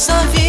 sol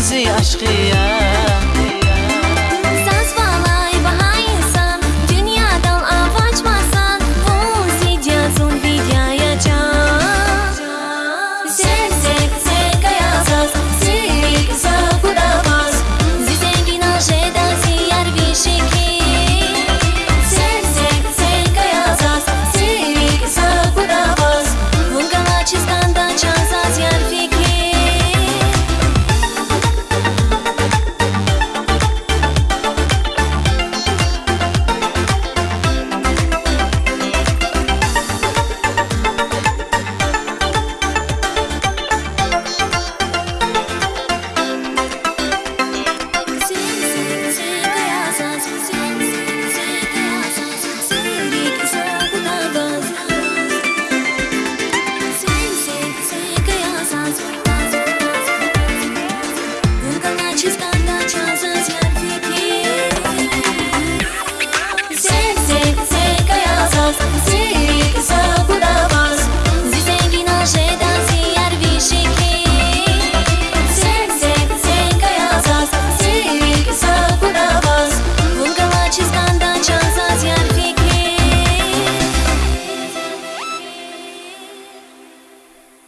رمزي عشقي